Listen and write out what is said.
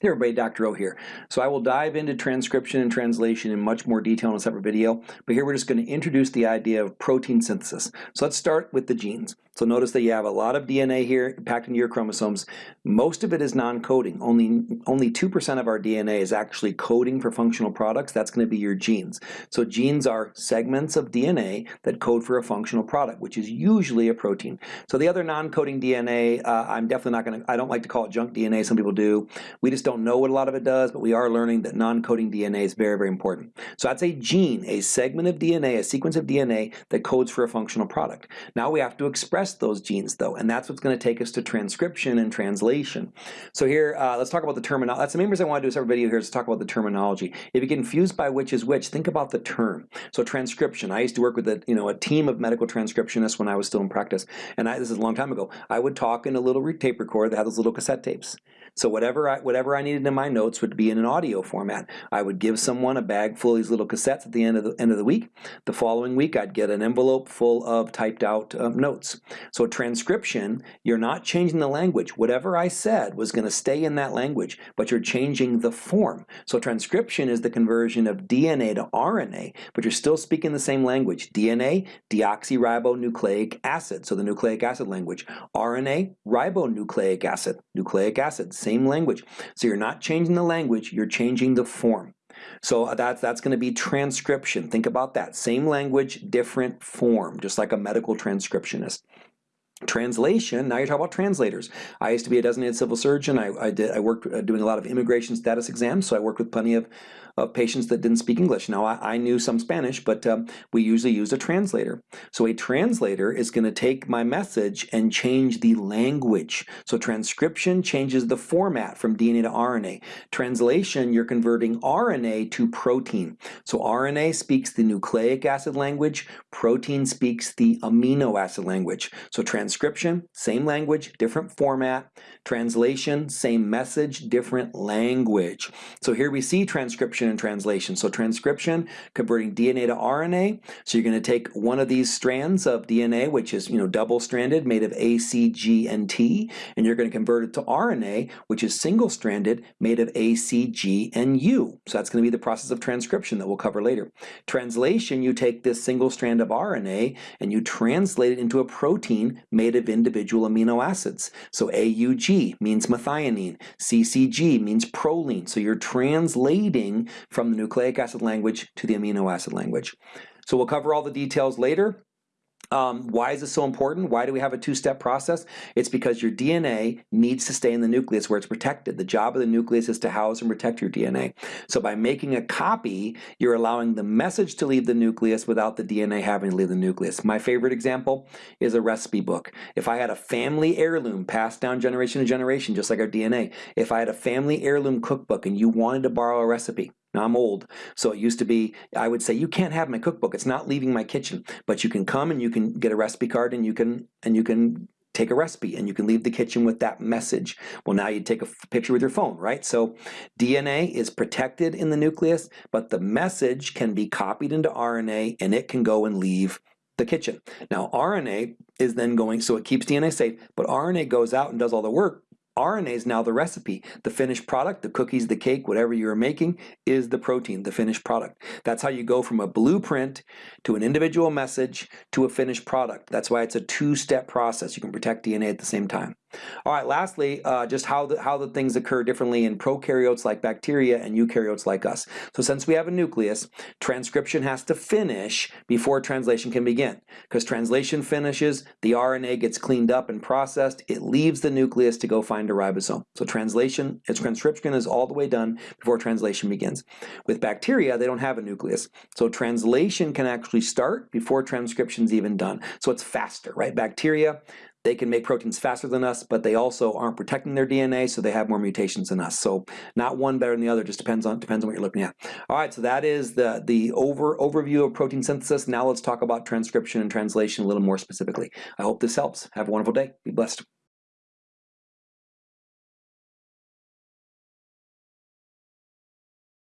Hey everybody, Dr. O here. So I will dive into transcription and translation in much more detail in a separate video, but here we're just going to introduce the idea of protein synthesis. So let's start with the genes. So notice that you have a lot of DNA here packed into your chromosomes. Most of it is non-coding. Only only 2% of our DNA is actually coding for functional products. That's going to be your genes. So genes are segments of DNA that code for a functional product, which is usually a protein. So the other non-coding DNA, uh, I'm definitely not going to, I don't like to call it junk DNA. Some people do. We just don't know what a lot of it does, but we are learning that non-coding DNA is very, very important. So that's a gene, a segment of DNA, a sequence of DNA that codes for a functional product. Now we have to express those genes though, and that's what's going to take us to transcription and translation. So here, uh, let's talk about the terminology. That's the main reason I want to do a separate video here is to talk about the terminology. If you get confused by which is which, think about the term. So transcription, I used to work with a, you know, a team of medical transcriptionists when I was still in practice, and I, this is a long time ago. I would talk in a little tape recorder that had those little cassette tapes. So whatever I, whatever I needed in my notes would be in an audio format. I would give someone a bag full of these little cassettes at the end of the end of the week. The following week I'd get an envelope full of typed out um, notes. So transcription, you're not changing the language. Whatever I said was going to stay in that language, but you're changing the form. So transcription is the conversion of DNA to RNA, but you're still speaking the same language. DNA, deoxyribonucleic acid, so the nucleic acid language. RNA, ribonucleic acid, nucleic acid, same language. So you're not changing the language, you're changing the form. So that's, that's going to be transcription. Think about that. Same language, different form, just like a medical transcriptionist. Translation, now you're talking about translators. I used to be a designated civil surgeon. I, I, did, I worked uh, doing a lot of immigration status exams, so I worked with plenty of of patients that didn't speak English. Now, I, I knew some Spanish, but um, we usually use a translator. So a translator is going to take my message and change the language. So transcription changes the format from DNA to RNA. Translation, you're converting RNA to protein. So RNA speaks the nucleic acid language, protein speaks the amino acid language. So transcription, same language, different format. Translation, same message, different language. So here we see transcription and translation. So transcription, converting DNA to RNA. So you're going to take one of these strands of DNA, which is you know double-stranded, made of A, C, G, and T, and you're going to convert it to RNA, which is single-stranded, made of A, C, G, and U. So that's going to be the process of transcription that we'll cover later. Translation, you take this single strand of RNA and you translate it into a protein made of individual amino acids. So AUG means methionine, CCG means proline. So you're translating from the nucleic acid language to the amino acid language. So we'll cover all the details later. Um, why is this so important? Why do we have a two-step process? It's because your DNA needs to stay in the nucleus where it's protected. The job of the nucleus is to house and protect your DNA. So by making a copy, you're allowing the message to leave the nucleus without the DNA having to leave the nucleus. My favorite example is a recipe book. If I had a family heirloom passed down generation to generation, just like our DNA, if I had a family heirloom cookbook and you wanted to borrow a recipe, now I'm old, so it used to be, I would say, you can't have my cookbook. It's not leaving my kitchen. But you can come and you can get a recipe card and you can and you can take a recipe and you can leave the kitchen with that message. Well, now you take a picture with your phone, right? So DNA is protected in the nucleus, but the message can be copied into RNA and it can go and leave the kitchen. Now RNA is then going, so it keeps DNA safe, but RNA goes out and does all the work RNA is now the recipe. The finished product, the cookies, the cake, whatever you're making, is the protein, the finished product. That's how you go from a blueprint to an individual message to a finished product. That's why it's a two-step process. You can protect DNA at the same time. All right, lastly, uh, just how the, how the things occur differently in prokaryotes like bacteria and eukaryotes like us. So since we have a nucleus, transcription has to finish before translation can begin. Because translation finishes, the RNA gets cleaned up and processed, it leaves the nucleus to go find a ribosome. So translation, its transcription is all the way done before translation begins. With bacteria, they don't have a nucleus. So translation can actually start before transcription's even done. So it's faster, right? Bacteria, they can make proteins faster than us, but they also aren't protecting their DNA, so they have more mutations than us. So not one better than the other, just depends on depends on what you're looking at. All right, so that is the, the over overview of protein synthesis. Now let's talk about transcription and translation a little more specifically. I hope this helps. Have a wonderful day. Be blessed.